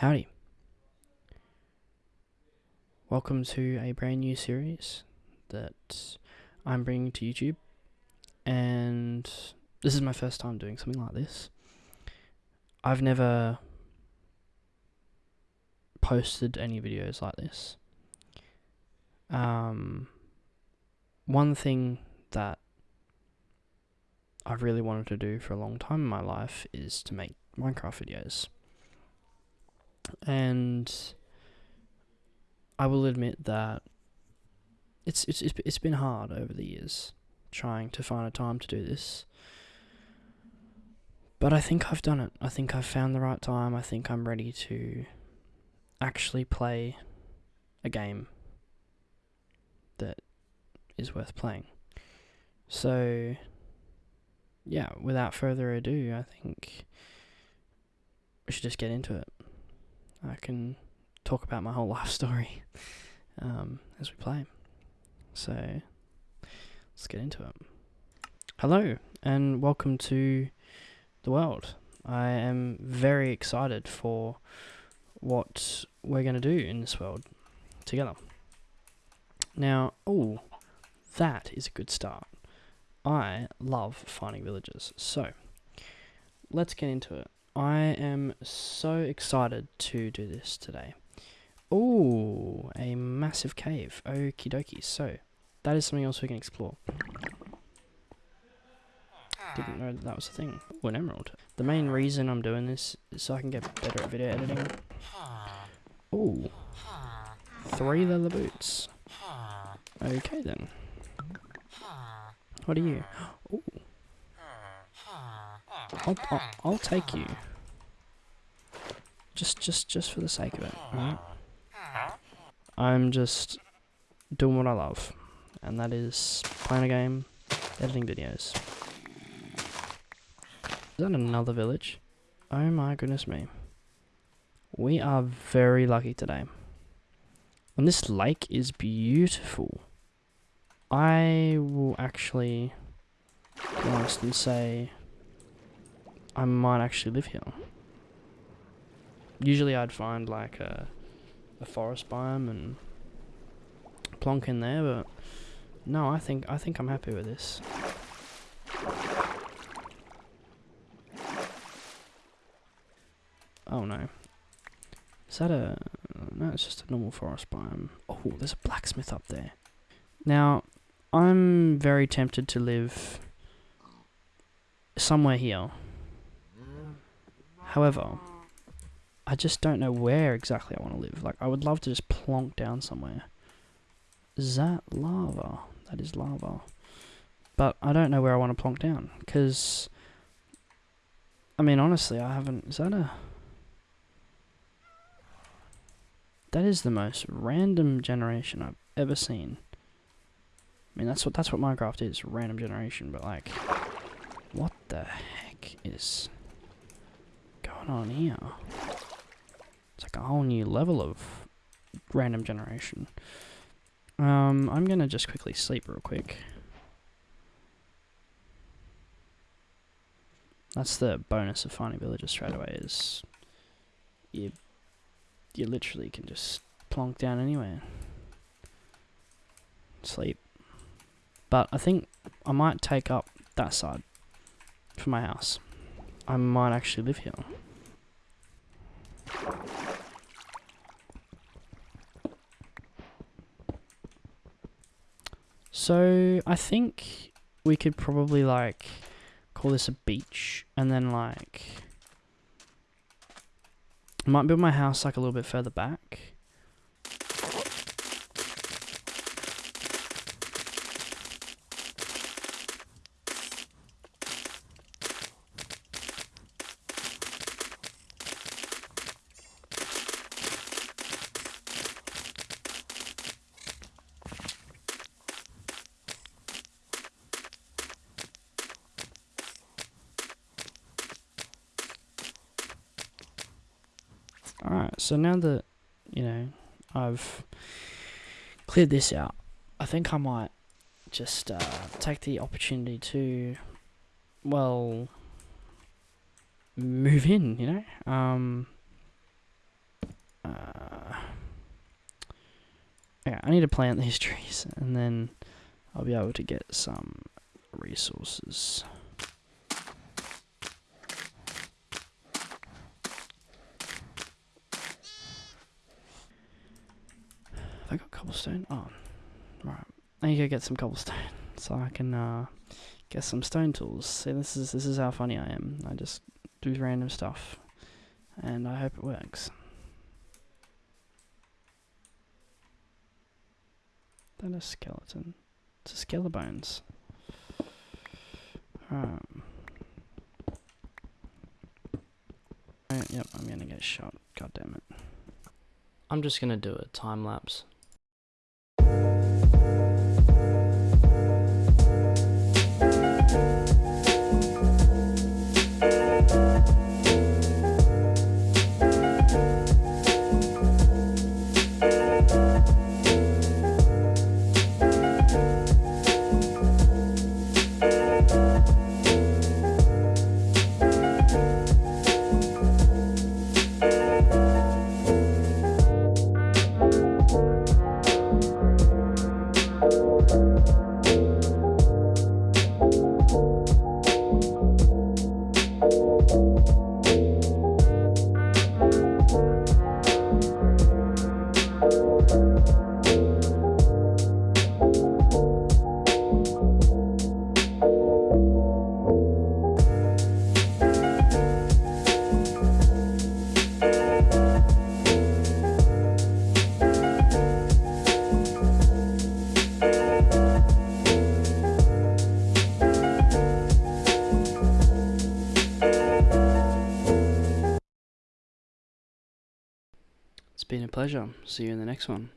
Howdy. Welcome to a brand new series that I'm bringing to YouTube. And this is my first time doing something like this. I've never posted any videos like this. Um, one thing that I've really wanted to do for a long time in my life is to make Minecraft videos. And I will admit that it's it's it's been hard over the years trying to find a time to do this. But I think I've done it. I think I've found the right time. I think I'm ready to actually play a game that is worth playing. So yeah, without further ado, I think we should just get into it. I can talk about my whole life story um, as we play. So let's get into it. Hello, and welcome to the world. I am very excited for what we're going to do in this world together. Now, oh, that is a good start. I love finding villages. So, let's get into it. I am so excited to do this today. Oh, a massive cave. Okie dokie. So, that is something else we can explore. Didn't know that, that was a thing. Oh, an emerald. The main reason I'm doing this is so I can get better at video editing. Oh, three leather boots. Okay then. What are you? I'll, I'll, I'll take you. Just, just, just for the sake of it. I'm just doing what I love, and that is playing a game, editing videos. Is that another village? Oh my goodness me. We are very lucky today. And this lake is beautiful. I will actually be honest and say I might actually live here. Usually I'd find like a, a forest biome and plonk in there, but no, I think I think I'm happy with this. Oh no. Is that a... No, it's just a normal forest biome. Oh, there's a blacksmith up there. Now, I'm very tempted to live somewhere here. However, I just don't know where exactly I want to live. Like, I would love to just plonk down somewhere. Is that lava? That is lava. But I don't know where I want to plonk down. Because, I mean, honestly, I haven't... Is that a... That is the most random generation I've ever seen. I mean, that's what that's what Minecraft is, random generation. But like, what the heck is going on here? It's like a whole new level of random generation. Um, I'm gonna just quickly sleep real quick. That's the bonus of finding villages straight away is you you literally can just plonk down anywhere. Sleep. But I think I might take up that side for my house. I might actually live here. So, I think we could probably, like, call this a beach, and then, like, might build my house, like, a little bit further back. Alright, so now that, you know, I've cleared this out, I think I might just uh, take the opportunity to, well, move in, you know? Um, Uh, yeah, I need to plant these trees, and then I'll be able to get some resources. Have I got cobblestone? Oh, right. I need to get some cobblestone so I can uh, get some stone tools. See, this is this is how funny I am. I just do random stuff, and I hope it works. That a skeleton. It's a skeleton. Right, yep, I'm gonna get shot. God damn it. I'm just gonna do a time lapse. Pleasure. See you in the next one.